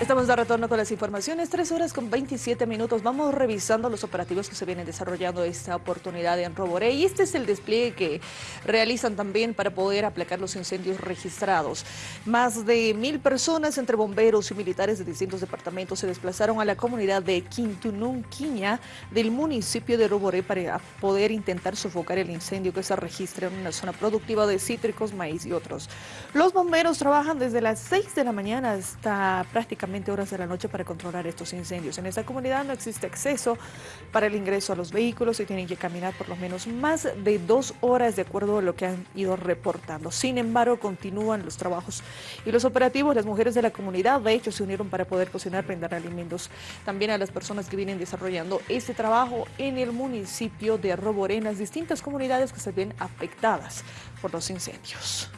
Estamos de retorno con las informaciones, 3 horas con 27 minutos. Vamos revisando los operativos que se vienen desarrollando esta oportunidad en Roboré y este es el despliegue que realizan también para poder aplacar los incendios registrados. Más de mil personas entre bomberos y militares de distintos departamentos se desplazaron a la comunidad de Quintununquiña del municipio de Roboré para poder intentar sofocar el incendio que se registra en una zona productiva de cítricos, maíz y otros. Los bomberos trabajan desde las 6 de la mañana hasta prácticamente horas de la noche para controlar estos incendios. En esta comunidad no existe acceso para el ingreso a los vehículos y tienen que caminar por lo menos más de dos horas de acuerdo a lo que han ido reportando. Sin embargo, continúan los trabajos y los operativos. Las mujeres de la comunidad, de hecho, se unieron para poder cocinar, brindar alimentos también a las personas que vienen desarrollando este trabajo en el municipio de Roboré, en las distintas comunidades que se ven afectadas por los incendios.